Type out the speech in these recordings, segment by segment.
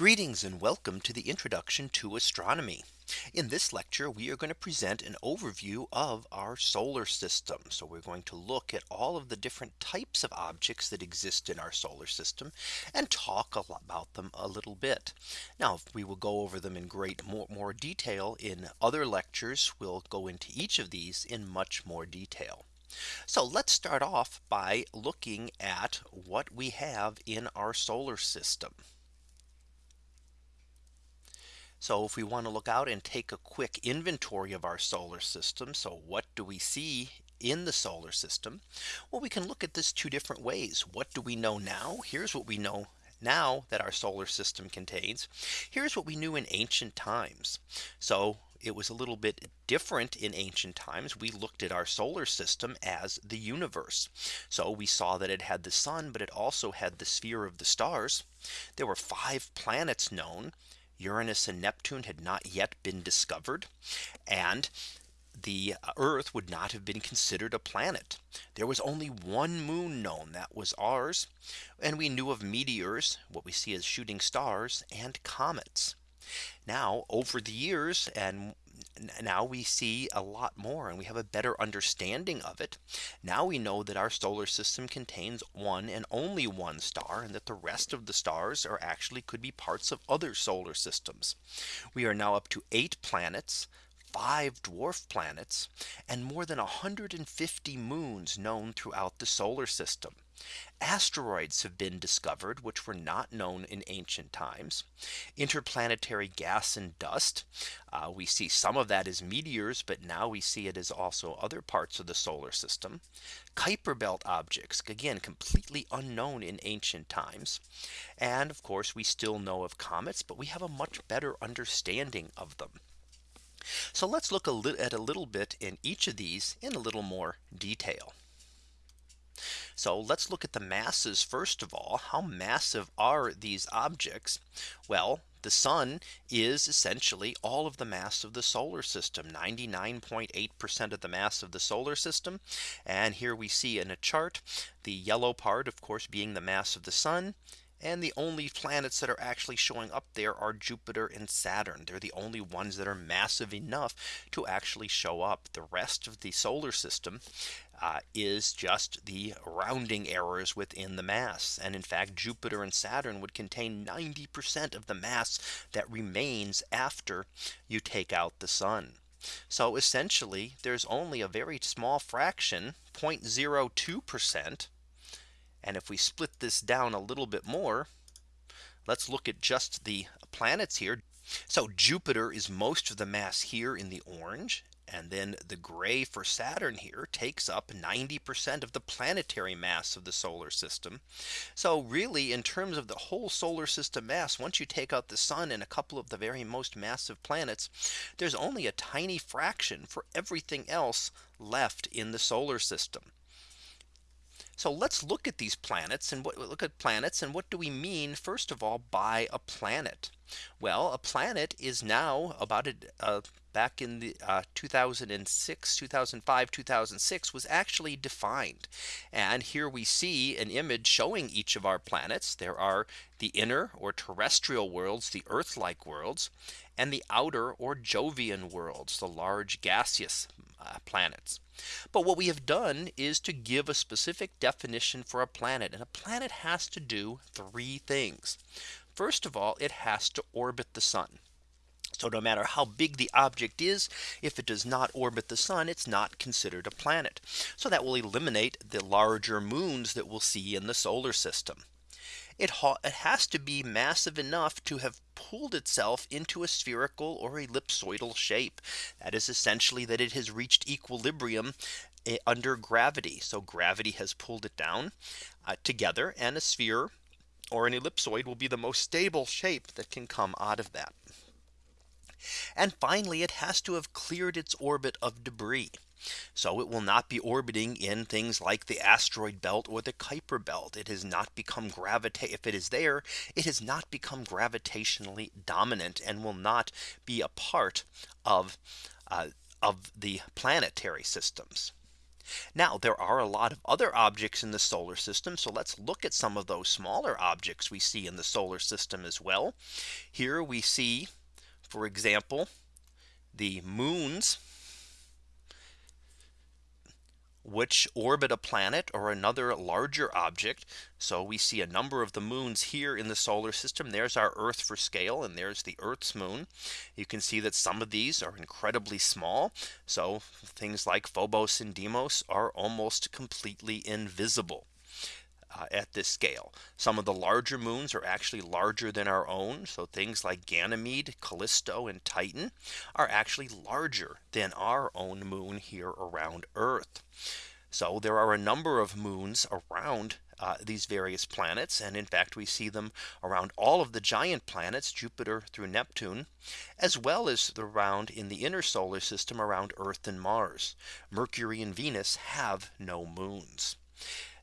Greetings and welcome to the introduction to astronomy. In this lecture, we are going to present an overview of our solar system. So we're going to look at all of the different types of objects that exist in our solar system and talk about them a little bit. Now we will go over them in great more, more detail in other lectures. We'll go into each of these in much more detail. So let's start off by looking at what we have in our solar system. So if we want to look out and take a quick inventory of our solar system. So what do we see in the solar system? Well, we can look at this two different ways. What do we know now? Here's what we know now that our solar system contains. Here's what we knew in ancient times. So it was a little bit different in ancient times. We looked at our solar system as the universe. So we saw that it had the sun, but it also had the sphere of the stars. There were five planets known Uranus and Neptune had not yet been discovered. And the Earth would not have been considered a planet. There was only one moon known that was ours. And we knew of meteors, what we see as shooting stars and comets. Now over the years and now we see a lot more and we have a better understanding of it. Now we know that our solar system contains one and only one star and that the rest of the stars are actually could be parts of other solar systems. We are now up to eight planets five dwarf planets and more than 150 moons known throughout the solar system. Asteroids have been discovered which were not known in ancient times. Interplanetary gas and dust. Uh, we see some of that as meteors, but now we see it as also other parts of the solar system. Kuiper belt objects again completely unknown in ancient times. And of course we still know of comets, but we have a much better understanding of them. So let's look a at a little bit in each of these in a little more detail. So let's look at the masses first of all. How massive are these objects? Well, the sun is essentially all of the mass of the solar system 99.8% of the mass of the solar system. And here we see in a chart the yellow part of course being the mass of the sun and the only planets that are actually showing up there are Jupiter and Saturn. They're the only ones that are massive enough to actually show up. The rest of the solar system uh, is just the rounding errors within the mass. And in fact, Jupiter and Saturn would contain 90% of the mass that remains after you take out the sun. So essentially, there's only a very small fraction 0.02% and if we split this down a little bit more, let's look at just the planets here. So Jupiter is most of the mass here in the orange. And then the gray for Saturn here takes up 90% of the planetary mass of the solar system. So really in terms of the whole solar system mass, once you take out the sun and a couple of the very most massive planets, there's only a tiny fraction for everything else left in the solar system. So let's look at these planets and what look at planets and what do we mean first of all by a planet? Well, a planet is now about a, uh, back in the uh, 2006, 2005, 2006 was actually defined. And here we see an image showing each of our planets. There are the inner or terrestrial worlds, the Earth like worlds, and the outer or Jovian worlds, the large gaseous uh, planets. But what we have done is to give a specific definition for a planet and a planet has to do three things. First of all, it has to orbit the sun. So no matter how big the object is, if it does not orbit the sun, it's not considered a planet. So that will eliminate the larger moons that we'll see in the solar system. It, it has to be massive enough to have pulled itself into a spherical or ellipsoidal shape. That is essentially that it has reached equilibrium eh, under gravity. So gravity has pulled it down uh, together and a sphere or an ellipsoid will be the most stable shape that can come out of that. And finally, it has to have cleared its orbit of debris. So it will not be orbiting in things like the asteroid belt or the Kuiper belt. It has not become gravitate. If it is there, it has not become gravitationally dominant and will not be a part of uh, of the planetary systems. Now there are a lot of other objects in the solar system. So let's look at some of those smaller objects we see in the solar system as well. Here we see, for example, the moons which orbit a planet or another larger object. So we see a number of the moons here in the solar system. There's our Earth for scale and there's the Earth's moon. You can see that some of these are incredibly small. So things like Phobos and Deimos are almost completely invisible uh, at this scale. Some of the larger moons are actually larger than our own. So things like Ganymede, Callisto and Titan are actually larger than our own moon here around Earth. So there are a number of moons around uh, these various planets. And in fact, we see them around all of the giant planets, Jupiter through Neptune, as well as around in the inner solar system around Earth and Mars. Mercury and Venus have no moons.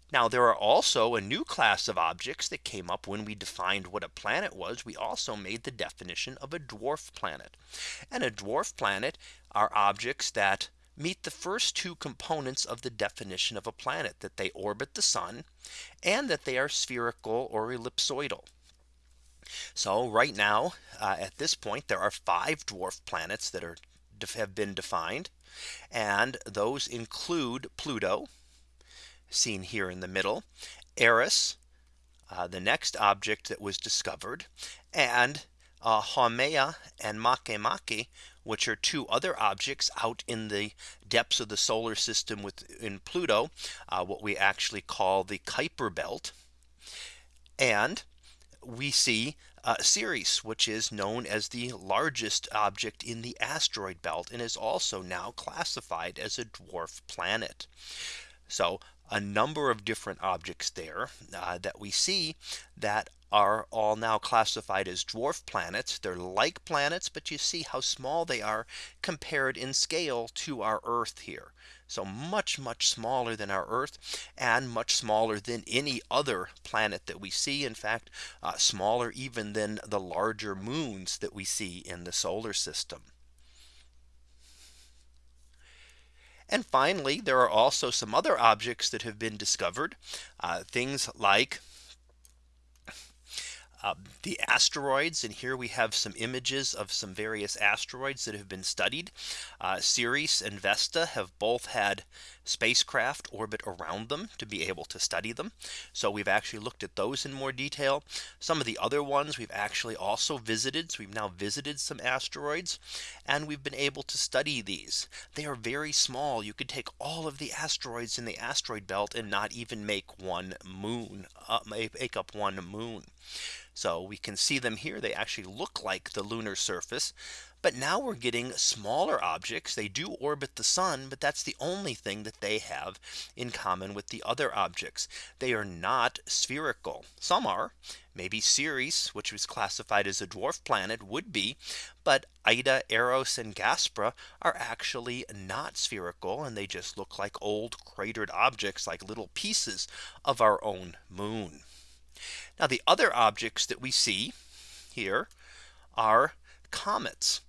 Now there are also a new class of objects that came up when we defined what a planet was. We also made the definition of a dwarf planet. And a dwarf planet are objects that meet the first two components of the definition of a planet that they orbit the sun and that they are spherical or ellipsoidal. So right now uh, at this point there are five dwarf planets that are have been defined and those include Pluto seen here in the middle, Eris, uh, the next object that was discovered, and uh, Haumea and Makemake, which are two other objects out in the depths of the solar system within Pluto, uh, what we actually call the Kuiper belt. And we see uh, Ceres, which is known as the largest object in the asteroid belt and is also now classified as a dwarf planet. So a number of different objects there uh, that we see that are all now classified as dwarf planets. They're like planets, but you see how small they are compared in scale to our Earth here. So much, much smaller than our Earth and much smaller than any other planet that we see. In fact, uh, smaller even than the larger moons that we see in the solar system. And finally, there are also some other objects that have been discovered. Uh, things like uh, the asteroids and here we have some images of some various asteroids that have been studied. Uh, Ceres and Vesta have both had spacecraft orbit around them to be able to study them. So we've actually looked at those in more detail. Some of the other ones we've actually also visited. So we've now visited some asteroids and we've been able to study these. They are very small. You could take all of the asteroids in the asteroid belt and not even make one moon uh, make up one moon. So we can see them here. They actually look like the lunar surface. But now we're getting smaller objects. They do orbit the sun, but that's the only thing that they have in common with the other objects. They are not spherical. Some are. Maybe Ceres, which was classified as a dwarf planet would be. But Ida, Eros and Gaspra are actually not spherical and they just look like old cratered objects like little pieces of our own moon. Now the other objects that we see here are comets.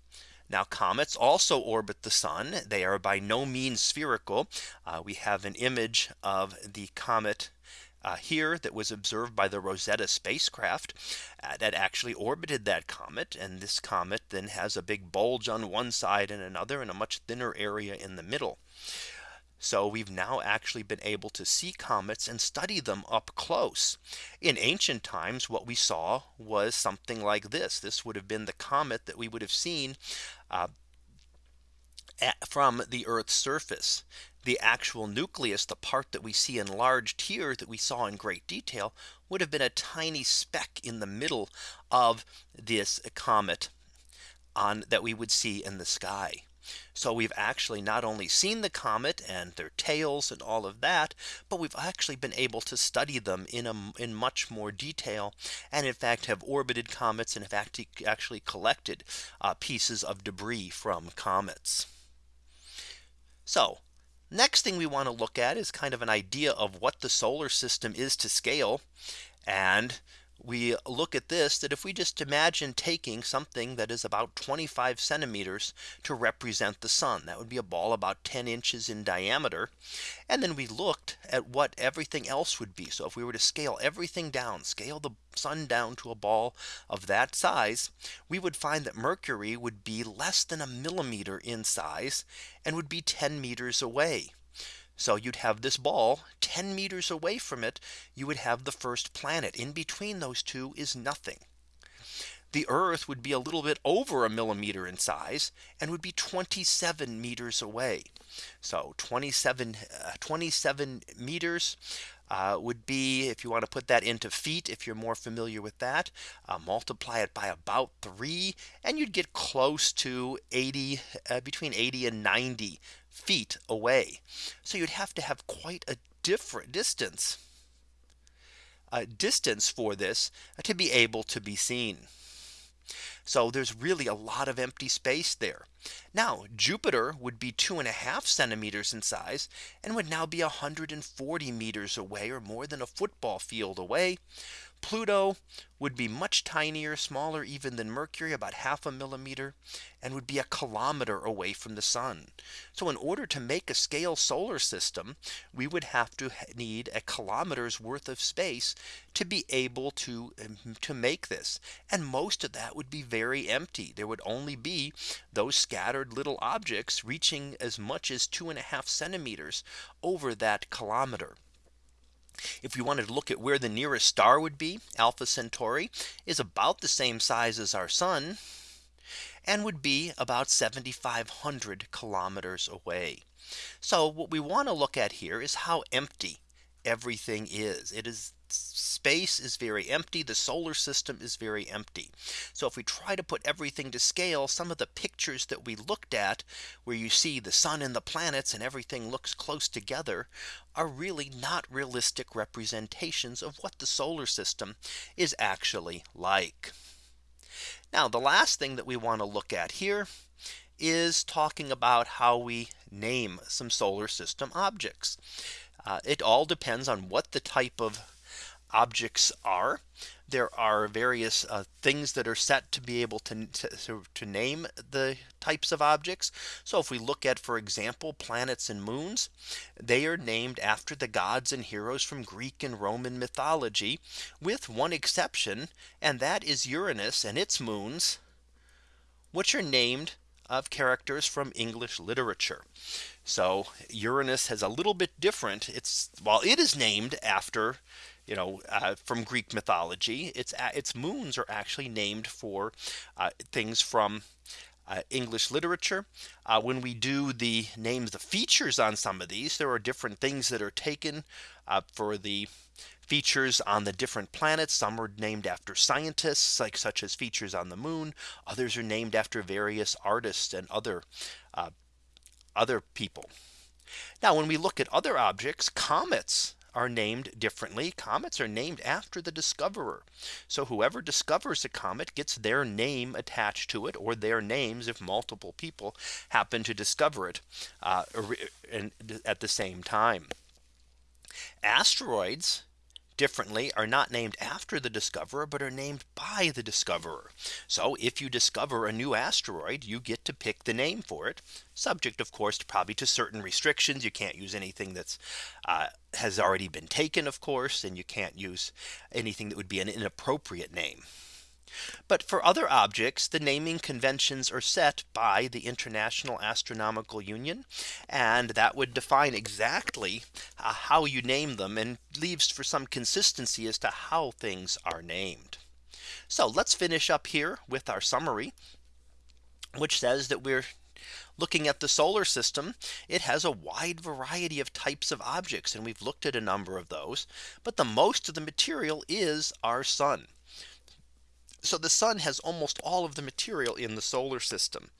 Now comets also orbit the sun. They are by no means spherical. Uh, we have an image of the comet uh, here that was observed by the Rosetta spacecraft uh, that actually orbited that comet. And this comet then has a big bulge on one side and another and a much thinner area in the middle. So we've now actually been able to see comets and study them up close. In ancient times, what we saw was something like this. This would have been the comet that we would have seen uh, at, from the Earth's surface. The actual nucleus, the part that we see enlarged here that we saw in great detail would have been a tiny speck in the middle of this comet on that we would see in the sky. So we've actually not only seen the comet and their tails and all of that, but we've actually been able to study them in a in much more detail and in fact have orbited comets and have actually collected uh, pieces of debris from comets. So next thing we want to look at is kind of an idea of what the solar system is to scale. And we look at this that if we just imagine taking something that is about 25 centimeters to represent the sun that would be a ball about 10 inches in diameter and then we looked at what everything else would be. So if we were to scale everything down scale the sun down to a ball of that size we would find that Mercury would be less than a millimeter in size and would be 10 meters away so you'd have this ball 10 meters away from it. You would have the first planet in between those two is nothing. The Earth would be a little bit over a millimeter in size and would be 27 meters away. So 27 uh, 27 meters uh, would be if you want to put that into feet if you're more familiar with that uh, multiply it by about three and you'd get close to 80 uh, between 80 and 90 feet away. So you'd have to have quite a different distance uh, distance for this to be able to be seen. So there's really a lot of empty space there. Now Jupiter would be two and a half centimeters in size and would now be 140 meters away or more than a football field away. Pluto would be much tinier, smaller even than Mercury, about half a millimeter, and would be a kilometer away from the sun. So in order to make a scale solar system, we would have to need a kilometer's worth of space to be able to um, to make this. And most of that would be very empty. There would only be those scattered little objects reaching as much as two and a half centimeters over that kilometer. If we wanted to look at where the nearest star would be Alpha Centauri is about the same size as our sun and would be about 7500 kilometers away. So what we want to look at here is how empty everything is. It is space is very empty. The solar system is very empty. So if we try to put everything to scale, some of the pictures that we looked at where you see the sun and the planets and everything looks close together are really not realistic representations of what the solar system is actually like. Now the last thing that we want to look at here is talking about how we name some solar system objects. Uh, it all depends on what the type of objects are. There are various uh, things that are set to be able to, to, to name the types of objects. So if we look at, for example, planets and moons, they are named after the gods and heroes from Greek and Roman mythology, with one exception, and that is Uranus and its moons, which are named of characters from English literature. So Uranus has a little bit different. It's while it is named after you know, uh, from Greek mythology. Its its moons are actually named for uh, things from uh, English literature. Uh, when we do the names, the features on some of these, there are different things that are taken uh, for the features on the different planets. Some are named after scientists, like such as features on the moon. Others are named after various artists and other uh, other people. Now, when we look at other objects, comets are named differently. Comets are named after the discoverer. So whoever discovers a comet gets their name attached to it or their names if multiple people happen to discover it uh, at the same time. Asteroids differently are not named after the discoverer, but are named by the discoverer. So if you discover a new asteroid, you get to pick the name for it, subject, of course, to probably to certain restrictions. You can't use anything that's uh, has already been taken, of course, and you can't use anything that would be an inappropriate name. But for other objects, the naming conventions are set by the International Astronomical Union. And that would define exactly uh, how you name them and leaves for some consistency as to how things are named. So let's finish up here with our summary, which says that we're looking at the solar system, it has a wide variety of types of objects. And we've looked at a number of those. But the most of the material is our sun. So the sun has almost all of the material in the solar system.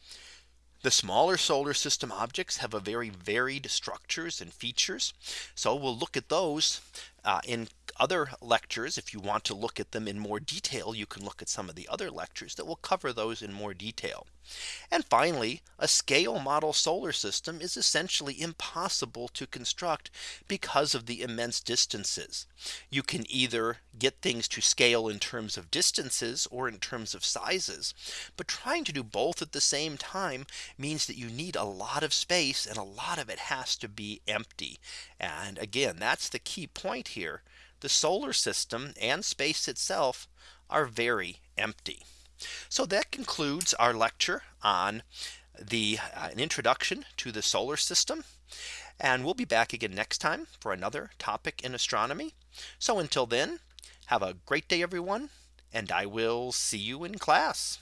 The smaller solar system objects have a very varied structures and features. So we'll look at those uh, in other lectures, if you want to look at them in more detail, you can look at some of the other lectures that will cover those in more detail. And finally, a scale model solar system is essentially impossible to construct because of the immense distances. You can either get things to scale in terms of distances or in terms of sizes. But trying to do both at the same time means that you need a lot of space and a lot of it has to be empty. And again, that's the key point here. The solar system and space itself are very empty. So that concludes our lecture on the uh, an introduction to the solar system. And we'll be back again next time for another topic in astronomy. So until then, have a great day, everyone, and I will see you in class.